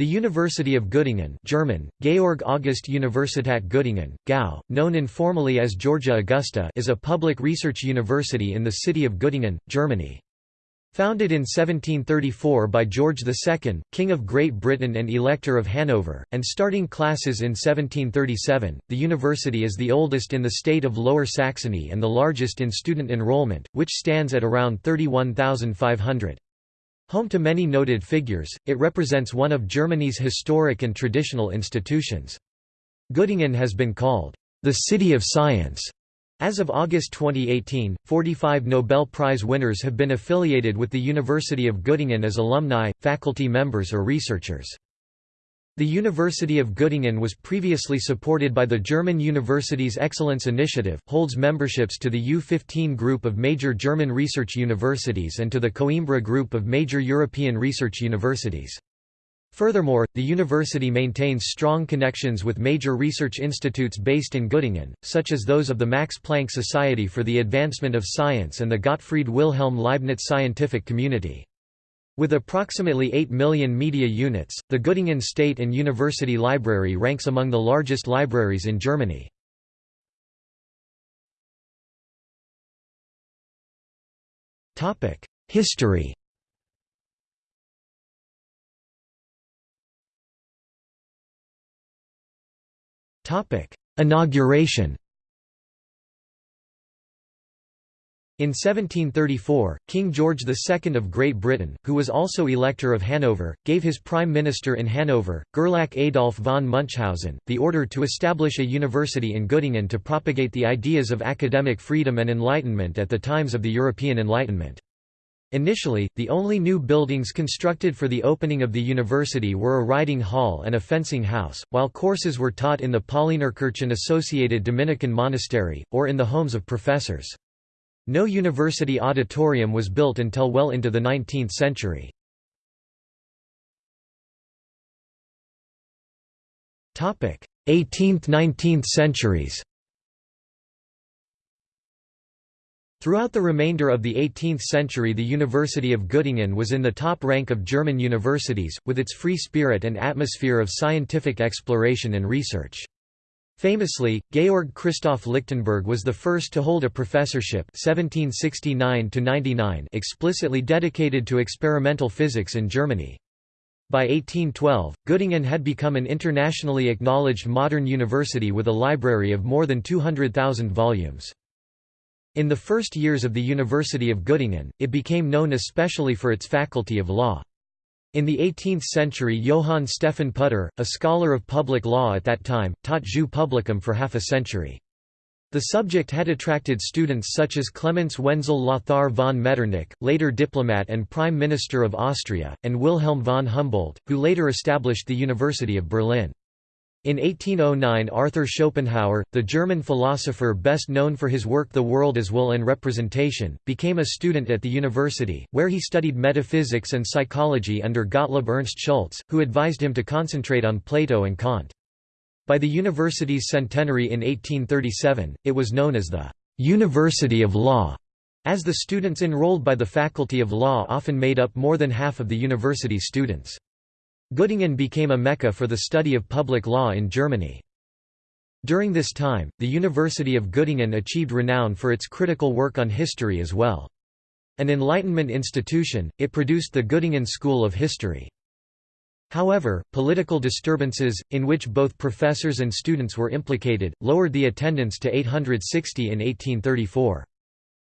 The University of Göttingen German, Georg August Universität Göttingen, GAU, known informally as Georgia Augusta is a public research university in the city of Göttingen, Germany. Founded in 1734 by George II, King of Great Britain and Elector of Hanover, and starting classes in 1737, the university is the oldest in the state of Lower Saxony and the largest in student enrollment, which stands at around 31,500. Home to many noted figures, it represents one of Germany's historic and traditional institutions. Göttingen has been called, "...the city of science." As of August 2018, 45 Nobel Prize winners have been affiliated with the University of Göttingen as alumni, faculty members or researchers. The University of Göttingen was previously supported by the German Universities Excellence Initiative, holds memberships to the U15 group of major German research universities and to the Coimbra group of major European research universities. Furthermore, the university maintains strong connections with major research institutes based in Göttingen, such as those of the Max Planck Society for the Advancement of Science and the Gottfried Wilhelm Leibniz Scientific Community. With approximately 8 million media units, the Göttingen State and University Library ranks among the largest libraries in Germany. History Inauguration In 1734, King George II of Great Britain, who was also Elector of Hanover, gave his Prime Minister in Hanover, Gerlach Adolf von Munchausen, the order to establish a university in Göttingen to propagate the ideas of academic freedom and enlightenment at the times of the European Enlightenment. Initially, the only new buildings constructed for the opening of the university were a riding hall and a fencing house, while courses were taught in the Paulinerkirchen associated Dominican monastery, or in the homes of professors. No university auditorium was built until well into the 19th century. Topic: 18th–19th centuries Throughout the remainder of the 18th century the University of Göttingen was in the top rank of German universities, with its free spirit and atmosphere of scientific exploration and research. Famously, Georg Christoph Lichtenberg was the first to hold a professorship 1769 explicitly dedicated to experimental physics in Germany. By 1812, Göttingen had become an internationally acknowledged modern university with a library of more than 200,000 volumes. In the first years of the University of Göttingen, it became known especially for its faculty of law. In the 18th century Johann Stephan Putter, a scholar of public law at that time, taught jus publicum for half a century. The subject had attracted students such as Clemens Wenzel Lothar von Metternich, later diplomat and Prime Minister of Austria, and Wilhelm von Humboldt, who later established the University of Berlin. In 1809 Arthur Schopenhauer, the German philosopher best known for his work The World as Will and Representation, became a student at the university, where he studied metaphysics and psychology under Gottlob Ernst Schulze, who advised him to concentrate on Plato and Kant. By the university's centenary in 1837, it was known as the «University of Law», as the students enrolled by the Faculty of Law often made up more than half of the university's students. Göttingen became a mecca for the study of public law in Germany. During this time, the University of Göttingen achieved renown for its critical work on history as well. An Enlightenment institution, it produced the Göttingen School of History. However, political disturbances, in which both professors and students were implicated, lowered the attendance to 860 in 1834.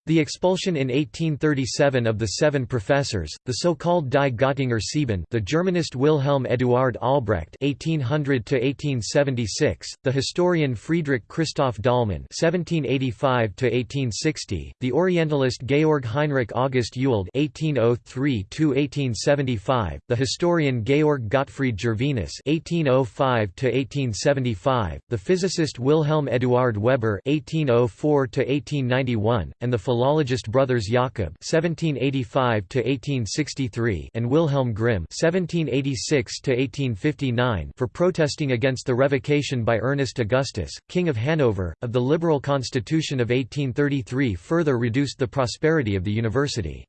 The expulsion in 1837 of the seven professors, the so-called Die Göttinger Sieben, the Germanist Wilhelm Eduard Albrecht (1800–1876), the historian Friedrich Christoph Dahlmann (1785–1860), the Orientalist Georg Heinrich August Ewald (1803–1875), the historian Georg Gottfried Gervinus (1805–1875), the physicist Wilhelm Eduard Weber (1804–1891), and the philologist brothers Jakob (1785–1863) and Wilhelm Grimm (1786–1859) for protesting against the revocation by Ernest Augustus, King of Hanover, of the liberal constitution of 1833, further reduced the prosperity of the university.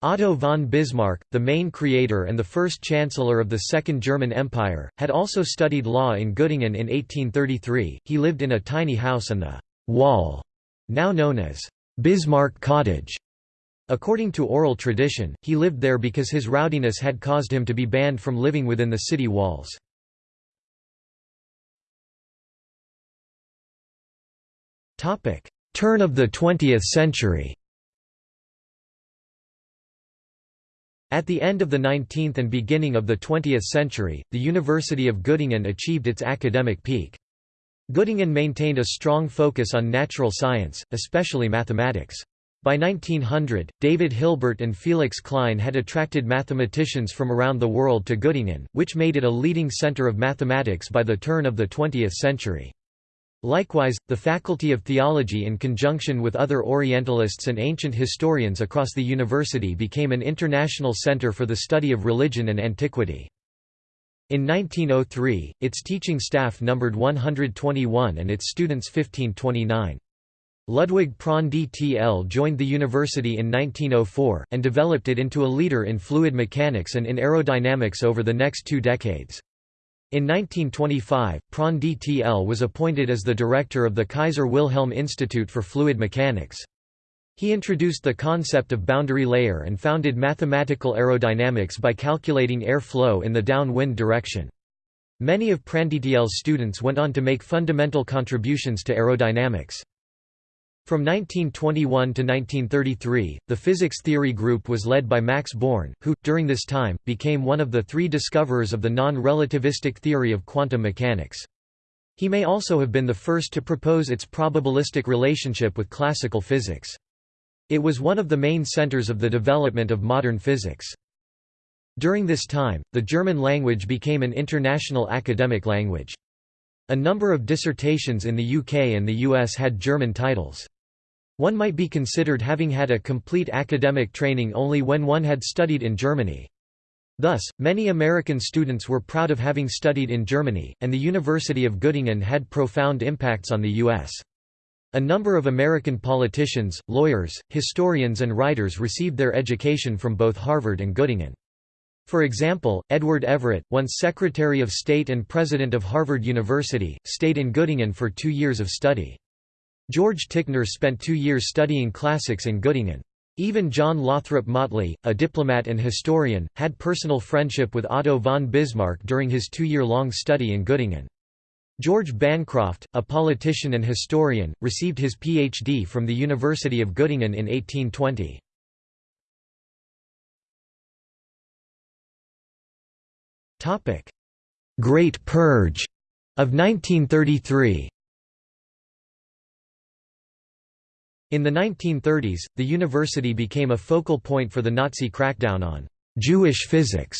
Otto von Bismarck, the main creator and the first chancellor of the Second German Empire, had also studied law in Göttingen in 1833. He lived in a tiny house on the Wall, now known as Bismarck Cottage. According to oral tradition, he lived there because his rowdiness had caused him to be banned from living within the city walls. Turn of the 20th century At the end of the 19th and beginning of the 20th century, the University of Göttingen achieved its academic peak. Göttingen maintained a strong focus on natural science, especially mathematics. By 1900, David Hilbert and Felix Klein had attracted mathematicians from around the world to Göttingen, which made it a leading center of mathematics by the turn of the 20th century. Likewise, the Faculty of Theology in conjunction with other Orientalists and ancient historians across the university became an international center for the study of religion and antiquity. In 1903, its teaching staff numbered 121 and its students 1529. Ludwig Prandtl joined the university in 1904, and developed it into a leader in fluid mechanics and in aerodynamics over the next two decades. In 1925, Prandtl was appointed as the director of the Kaiser Wilhelm Institute for Fluid Mechanics. He introduced the concept of boundary layer and founded mathematical aerodynamics by calculating air flow in the downwind direction. Many of Prandtl's students went on to make fundamental contributions to aerodynamics. From 1921 to 1933, the physics theory group was led by Max Born, who, during this time, became one of the three discoverers of the non-relativistic theory of quantum mechanics. He may also have been the first to propose its probabilistic relationship with classical physics. It was one of the main centers of the development of modern physics. During this time, the German language became an international academic language. A number of dissertations in the UK and the US had German titles. One might be considered having had a complete academic training only when one had studied in Germany. Thus, many American students were proud of having studied in Germany, and the University of Göttingen had profound impacts on the U.S. A number of American politicians, lawyers, historians and writers received their education from both Harvard and Göttingen. For example, Edward Everett, once Secretary of State and President of Harvard University, stayed in Göttingen for two years of study. George Ticknor spent two years studying classics in Göttingen. Even John Lothrop Motley, a diplomat and historian, had personal friendship with Otto von Bismarck during his two-year-long study in Göttingen. George Bancroft, a politician and historian, received his Ph.D. from the University of Göttingen in 1820. Great Purge of 1933 In the 1930s, the university became a focal point for the Nazi crackdown on «Jewish physics»,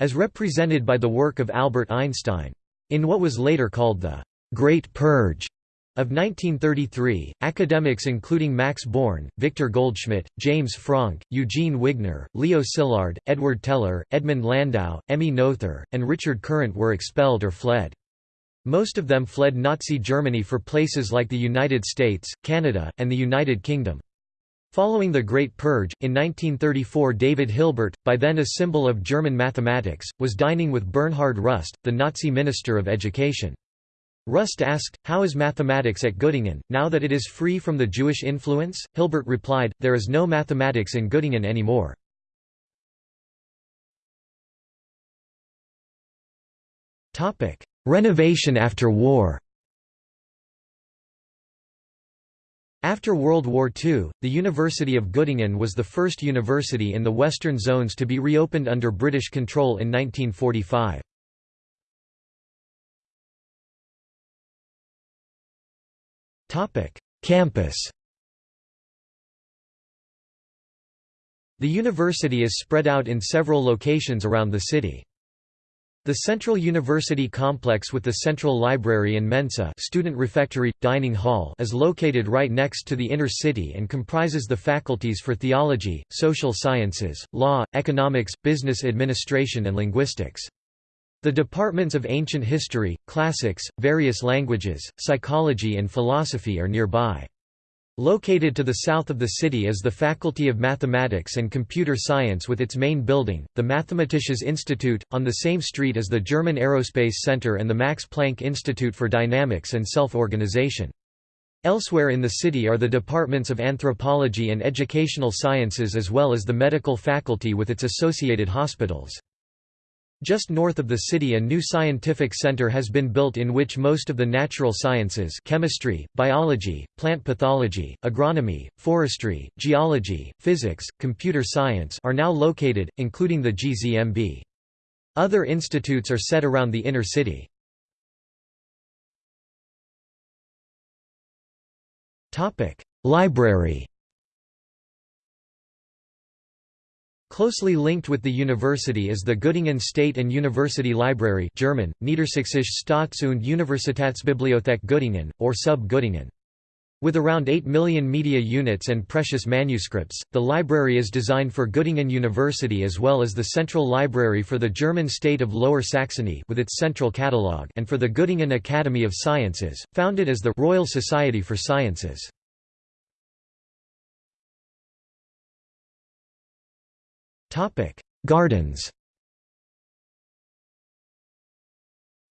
as represented by the work of Albert Einstein. In what was later called the «Great Purge» of 1933, academics including Max Born, Victor Goldschmidt, James Franck, Eugene Wigner, Leo Szilard, Edward Teller, Edmund Landau, Emmy Noether, and Richard Courant were expelled or fled. Most of them fled Nazi Germany for places like the United States, Canada, and the United Kingdom. Following the Great Purge, in 1934 David Hilbert, by then a symbol of German mathematics, was dining with Bernhard Rust, the Nazi Minister of Education. Rust asked, how is mathematics at Göttingen, now that it is free from the Jewish influence? Hilbert replied, there is no mathematics in Göttingen anymore. Renovation after war After World War II, the University of Göttingen was the first university in the western zones to be reopened under British control in 1945. Campus The university is spread out in several locations around the city. The Central University Complex with the Central Library and Mensa student refectory, dining hall is located right next to the inner city and comprises the faculties for theology, social sciences, law, economics, business administration and linguistics. The departments of ancient history, classics, various languages, psychology and philosophy are nearby. Located to the south of the city is the Faculty of Mathematics and Computer Science with its main building, the Mathematisches Institut, on the same street as the German Aerospace Center and the Max Planck Institute for Dynamics and Self-Organization. Elsewhere in the city are the departments of anthropology and educational sciences as well as the medical faculty with its associated hospitals. Just north of the city a new scientific center has been built in which most of the natural sciences chemistry, biology, plant pathology, agronomy, forestry, geology, physics, computer science are now located, including the GZMB. Other institutes are set around the inner city. Library Closely linked with the university is the Göttingen State and University Library German, Niedersächsische Staats- und Universitätsbibliothek Göttingen, or Sub Göttingen. With around 8 million media units and precious manuscripts, the library is designed for Göttingen University as well as the Central Library for the German state of Lower Saxony with its central catalogue and for the Göttingen Academy of Sciences, founded as the Royal Society for Sciences. Gardens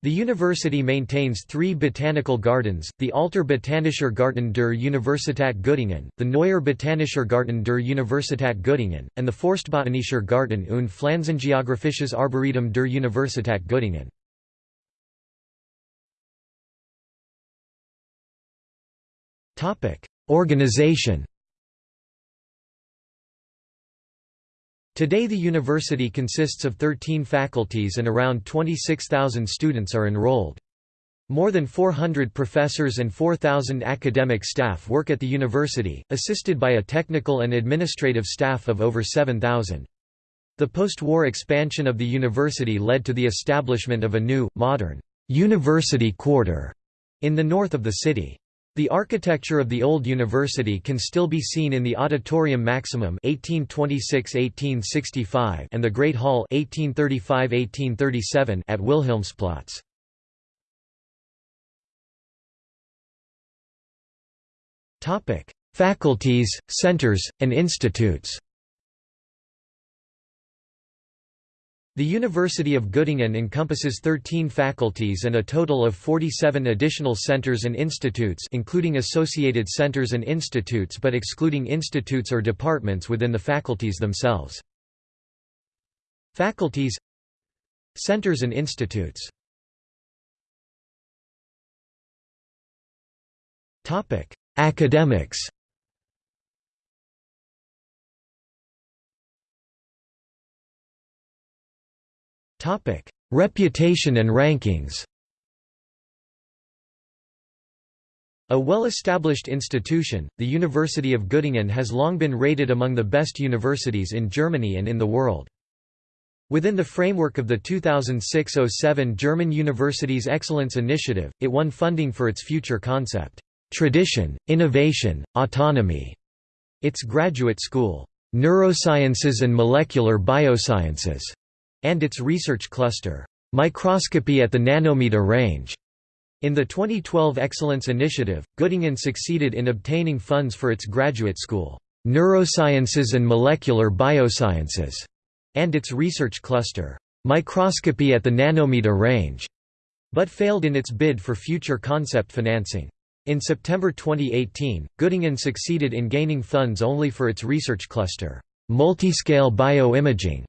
The university maintains three botanical gardens, the Alter Botanischer Garten der Universität Göttingen, the Neuer Botanischer Garten der Universität Göttingen, and the Forstbotanischer Garten und Pflanzengeographisches Arboretum der Universität Göttingen. Organization Today the university consists of 13 faculties and around 26,000 students are enrolled. More than 400 professors and 4,000 academic staff work at the university, assisted by a technical and administrative staff of over 7,000. The post-war expansion of the university led to the establishment of a new, modern, university quarter in the north of the city. The architecture of the old university can still be seen in the Auditorium Maximum (1826–1865) and the Great Hall (1835–1837) at Wilhelmsplatz. Faculties, centers, and institutes. The University of Göttingen encompasses 13 faculties and a total of 47 additional centers and institutes including associated centers and institutes but excluding institutes or departments within the faculties themselves. Faculties Centers and institutes Academics Reputation and rankings A well-established institution, the University of Göttingen has long been rated among the best universities in Germany and in the world. Within the framework of the 2006–07 German Universities Excellence Initiative, it won funding for its future concept, "'Tradition, Innovation, Autonomy' its graduate school, "'Neurosciences and Molecular Biosciences' and its research cluster, Microscopy at the Nanometer Range. In the 2012 Excellence Initiative, Göttingen succeeded in obtaining funds for its graduate school, Neurosciences and Molecular Biosciences, and its research cluster, Microscopy at the Nanometer Range, but failed in its bid for future concept financing. In September 2018, Göttingen succeeded in gaining funds only for its research cluster, Multiscale Bioimaging,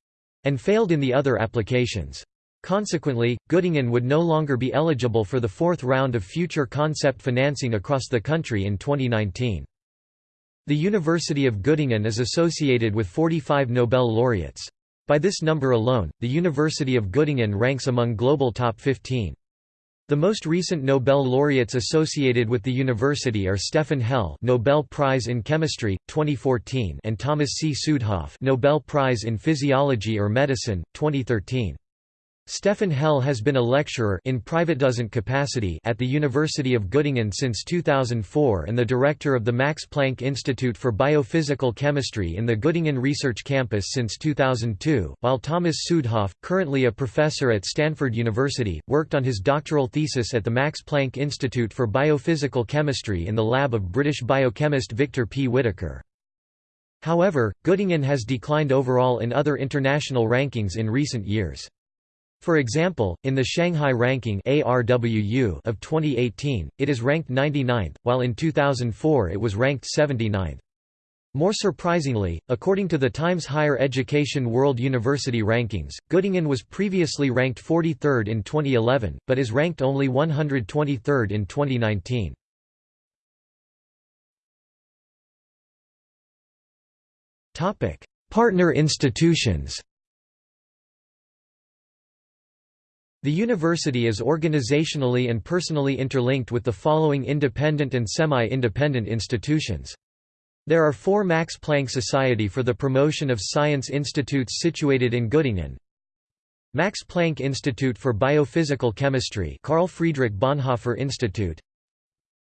and failed in the other applications. Consequently, Göttingen would no longer be eligible for the fourth round of future concept financing across the country in 2019. The University of Göttingen is associated with 45 Nobel laureates. By this number alone, the University of Göttingen ranks among global top 15. The most recent Nobel laureates associated with the university are Stefan Hell, Nobel Prize in Chemistry 2014, and Thomas C. Südhof, Nobel Prize in Physiology or Medicine 2013. Stefan Hell has been a lecturer in privatdozent capacity at the University of Göttingen since 2004 and the director of the Max Planck Institute for Biophysical Chemistry in the Göttingen Research Campus since 2002, while Thomas Südhof, currently a professor at Stanford University, worked on his doctoral thesis at the Max Planck Institute for Biophysical Chemistry in the lab of British biochemist Victor P. Whitaker. However, Göttingen has declined overall in other international rankings in recent years. For example, in the Shanghai Ranking of 2018, it is ranked 99th, while in 2004 it was ranked 79th. More surprisingly, according to the Times Higher Education World University Rankings, Göttingen was previously ranked 43rd in 2011, but is ranked only 123rd in 2019. Partner institutions The university is organizationally and personally interlinked with the following independent and semi-independent institutions. There are four Max Planck Society for the Promotion of Science institutes situated in Göttingen. Max Planck Institute for Biophysical Chemistry Carl Friedrich Bonhoeffer Institute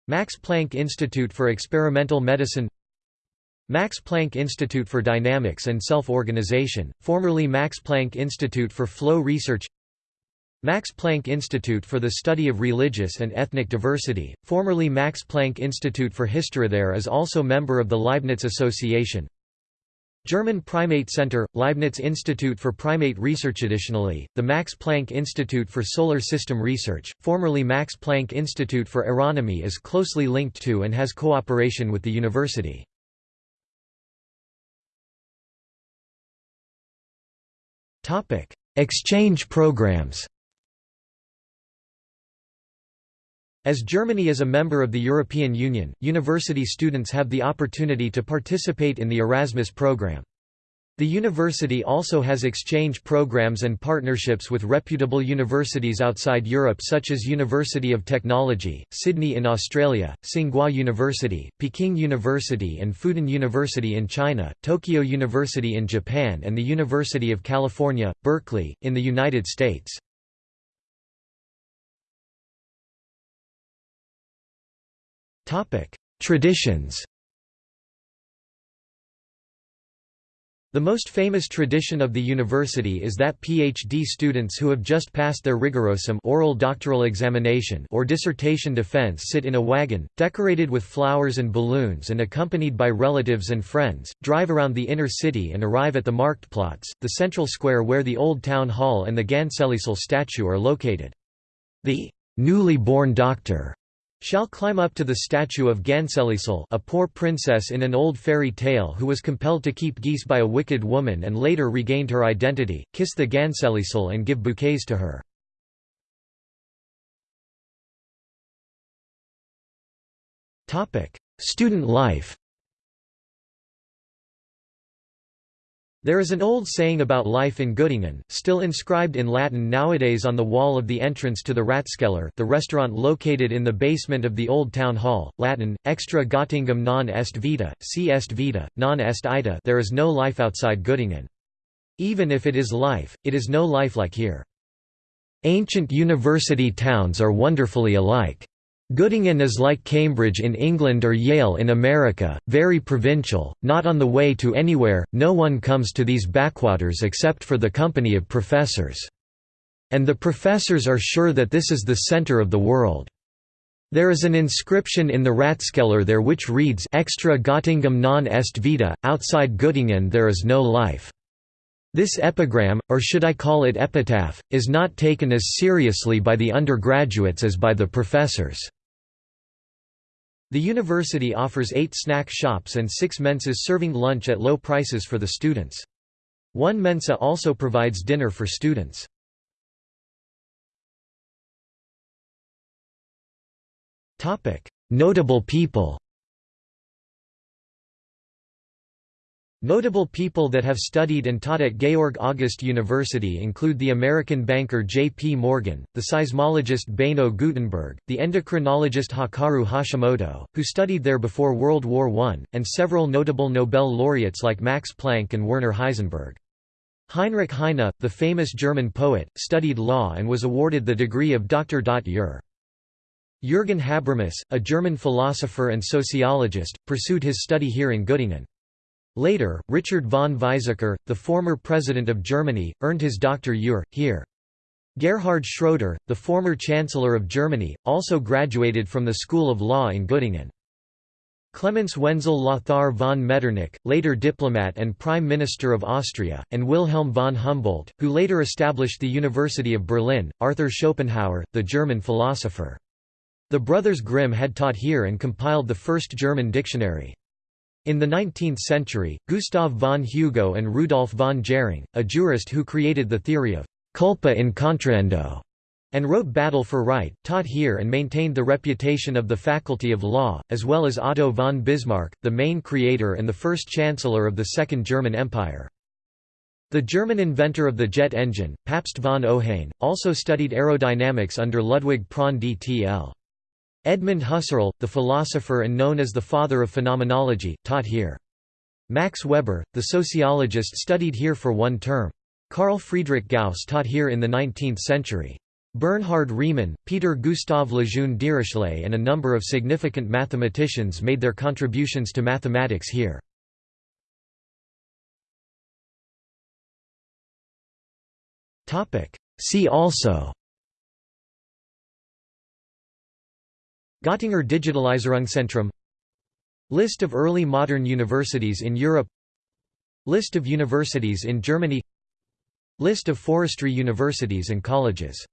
Max Planck Institute for Experimental Medicine Max Planck Institute for Dynamics and Self-Organization, formerly Max Planck Institute for Flow Research Max Planck Institute for the Study of Religious and Ethnic Diversity, formerly Max Planck Institute for History. There is also member of the Leibniz Association. German Primate Center, Leibniz Institute for Primate Research Additionally, the Max Planck Institute for Solar System Research, formerly Max Planck Institute for Aeronomy is closely linked to and has cooperation with the university. Exchange programs As Germany is a member of the European Union, university students have the opportunity to participate in the Erasmus program. The university also has exchange programs and partnerships with reputable universities outside Europe such as University of Technology, Sydney in Australia, Tsinghua University, Peking University and Fudan University in China, Tokyo University in Japan and the University of California, Berkeley, in the United States. Traditions The most famous tradition of the university is that PhD students who have just passed their rigorosum oral doctoral examination or dissertation defense sit in a wagon, decorated with flowers and balloons and accompanied by relatives and friends, drive around the inner city and arrive at the Marktplatz, the central square where the old town hall and the Gänseliesel statue are located. The newly born doctor shall climb up to the statue of Gänseliesel a poor princess in an old fairy tale who was compelled to keep geese by a wicked woman and later regained her identity, kiss the Gänseliesel and give bouquets to her. Student life There is an old saying about life in Göttingen, still inscribed in Latin nowadays on the wall of the entrance to the Ratskeller the restaurant located in the basement of the Old Town Hall, Latin, extra Göttingen non est vita, si est vita, non est ita there is no life outside Göttingen. Even if it is life, it is no life like here. Ancient university towns are wonderfully alike. Göttingen is like Cambridge in England or Yale in America, very provincial, not on the way to anywhere, no one comes to these backwaters except for the company of professors. And the professors are sure that this is the center of the world. There is an inscription in the Ratskeller there which reads Extra Göttingen non est vita, outside Göttingen there is no life. This epigram, or should I call it epitaph, is not taken as seriously by the undergraduates as by the professors. The university offers eight snack shops and six mensas serving lunch at low prices for the students. One mensa also provides dinner for students. Notable people Notable people that have studied and taught at Georg August University include the American banker J. P. Morgan, the seismologist Beno Gutenberg, the endocrinologist Hakaru Hashimoto, who studied there before World War I, and several notable Nobel laureates like Max Planck and Werner Heisenberg. Heinrich Heine, the famous German poet, studied law and was awarded the degree of Dr. Jur. Jürgen Habermas, a German philosopher and sociologist, pursued his study here in Göttingen. Later, Richard von Weizsäcker, the former president of Germany, earned his Dr. Here. Gerhard Schroeder, the former Chancellor of Germany, also graduated from the School of Law in Göttingen. Clemens Wenzel Lothar von Metternich, later diplomat and Prime Minister of Austria, and Wilhelm von Humboldt, who later established the University of Berlin, Arthur Schopenhauer, the German philosopher. The brothers Grimm had taught here and compiled the first German dictionary. In the 19th century, Gustav von Hugo and Rudolf von Jhering, a jurist who created the theory of culpa in contrahendo, and wrote Battle for Right, taught here and maintained the reputation of the Faculty of Law, as well as Otto von Bismarck, the main creator and the first chancellor of the Second German Empire. The German inventor of the jet engine, Pabst von Ohain, also studied aerodynamics under Ludwig Prandtl dtl. Edmund Husserl, the philosopher and known as the father of phenomenology, taught here. Max Weber, the sociologist studied here for one term. Carl Friedrich Gauss taught here in the 19th century. Bernhard Riemann, Peter Gustav Lejeune Dirichlet and a number of significant mathematicians made their contributions to mathematics here. See also Göttinger Digitalisierungszentrum List of early modern universities in Europe. List of universities in Germany. List of forestry universities and colleges